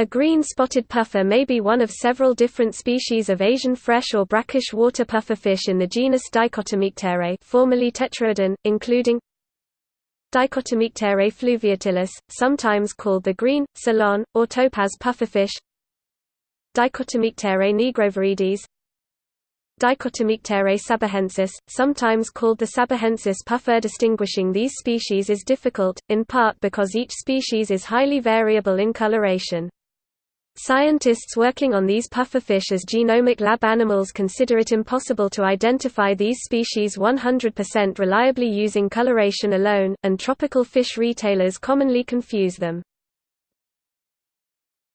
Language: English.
A green spotted puffer may be one of several different species of Asian fresh or brackish water pufferfish in the genus Dichotomyctere formerly Tetraodon, including Dichotomyctere fluviatilis, sometimes called the green, Ceylon, or topaz pufferfish Dichotomyctere nigroviridis Dichotomyctere sabahensis, sometimes called the sabahensis puffer. Distinguishing these species is difficult, in part because each species is highly variable in coloration. Scientists working on these pufferfish as genomic lab animals consider it impossible to identify these species 100% reliably using coloration alone, and tropical fish retailers commonly confuse them.